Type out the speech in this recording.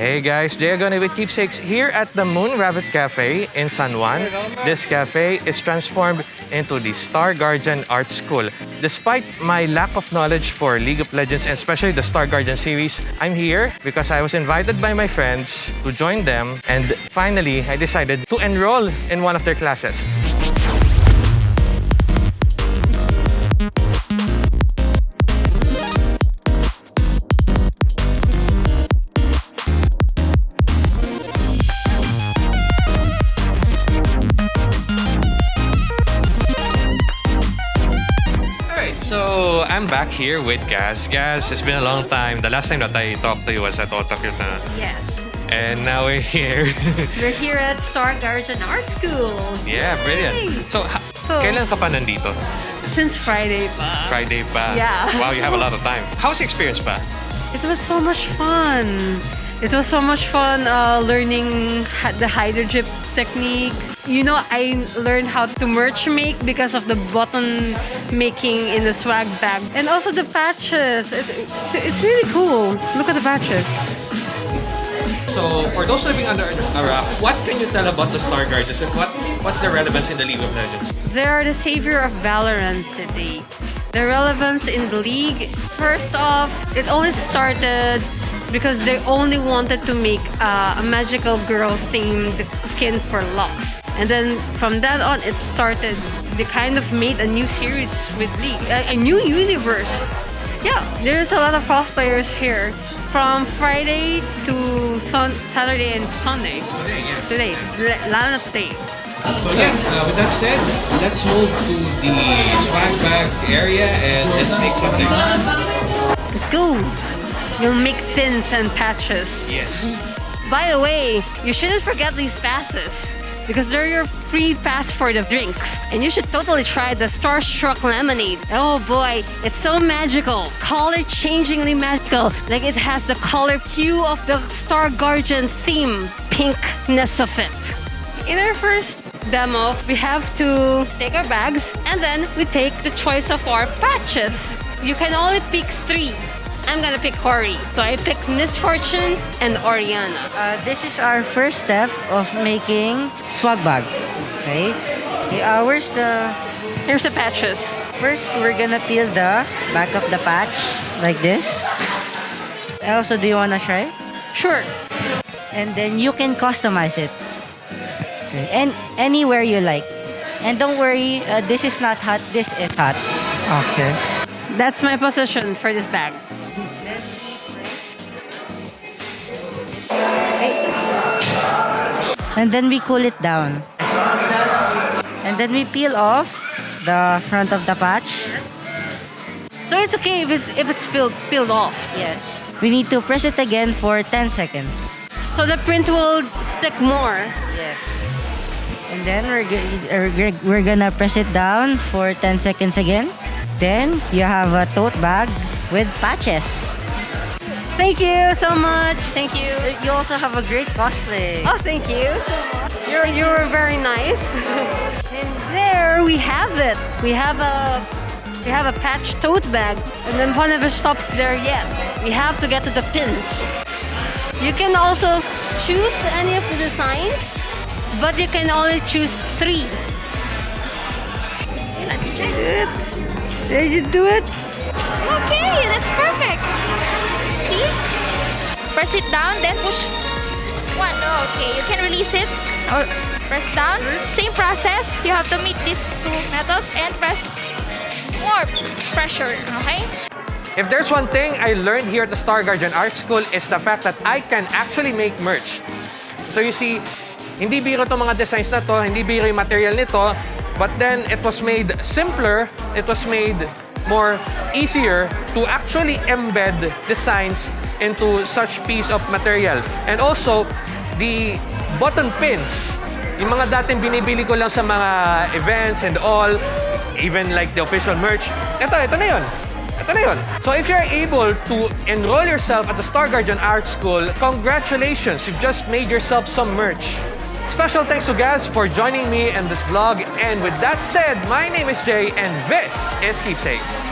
Hey guys, Jay Agone with Keepsakes here at the Moon Rabbit Cafe in San Juan. This cafe is transformed into the Star Guardian Art School. Despite my lack of knowledge for League of Legends and especially the Star Guardian series, I'm here because I was invited by my friends to join them and finally I decided to enroll in one of their classes. Alright, so I'm back here with Gaz. Gaz, it's been a long time. The last time that I talked to you was at Otakute na. Yes. And now we're here. We're here at Star Guardian Art School. yeah, brilliant. So, So- kailan ka pa nandito? Since Friday pa. Friday pa? Yeah. Wow, you have a lot of time. How's the experience pa? It was so much fun. It was so much fun uh, learning the hydro drip technique. You know, I learned how to merch make because of the button making in the swag bag. And also the patches. It, it's, it's really cool. Look at the patches. So, for those living under a rock, what can you tell about the Star Guardians and what what's their relevance in the League of Legends? They are the savior of Valoran City. The relevance in the league, first off, it only started because they only wanted to make uh, a magical girl themed skin for Lux. And then from that on, it started. They kind of made a new series with League, a, a new universe. Yeah, there's a lot of cosplayers here from Friday to sun- Saturday and Sunday. Today, yeah. Today, l- lalo na today. So yeah, uh, with that said, let's move to the swag bag area and let's make something. Let's go. We'll make pins and patches. Yes. By the way, you shouldn't forget these passes because they're your free pass for the drinks. And you should totally try the Starstruck Lemonade. Oh boy, it's so magical. Color changingly magical. Like it has the color hue of the Star Guardian theme, pinkness of it. In our first demo, we have to take our bags and then we take the choice of our patches. You can only pick three. I'm gonna pick Ahri. So I picked Miss Fortune and Orianna. Uh, this is our first step of making swag bag. Okay. okay uh, where's the Here's the patches. first? We're gonna peel the back of the patch like this. Also, do you wanna try? Sure. And then you can customize it. Okay. And anywhere you like. And don't worry, uh, this is not hot. This is hot. Okay. That's my position for this bag. And then we cool it down. And then we peel off the front of the patch. So it's okay if it's if it's peeled peeled off. Yes. We need to press it again for 10 seconds. So the print will stick more. Yes. And then we're, uh, we're, we're gonna press it down for 10 seconds again. Then you have a tote bag with patches. Thank you so much. Thank you. You also have a great cosplay. Oh, thank you. You're you were very nice. and there we have it. We have a we have a patch tote bag, and then one of it stops there yet. We have to get to the pins. You can also choose any of the designs, but you can only choose three. Okay, let's check it. Did you do it? Okay, that's perfect. Press it down, then push one. Oh, okay, you can release it. Or press down. Same process. You have to meet these two methods and press more pressure. Okay? If there's one thing I learned here at the Star Guardian Art School is the fact that I can actually make merch. So you see, hindi biro itong mga designs na to, hindi biro yung material nito, but then it was made simpler, it was made more easier to actually embed designs into such piece of material. And also, the button pins, yung mga dating binibili ko lang sa mga events and all, even like the official merch, ito, ito na yun. Ito na yun. So if you're able to enroll yourself at the Star Guardian Art School, congratulations, you've just made yourself some merch. Special thanks to Gaz for joining me in this vlog. And with that said, my name is Jay and this is Keepsakes.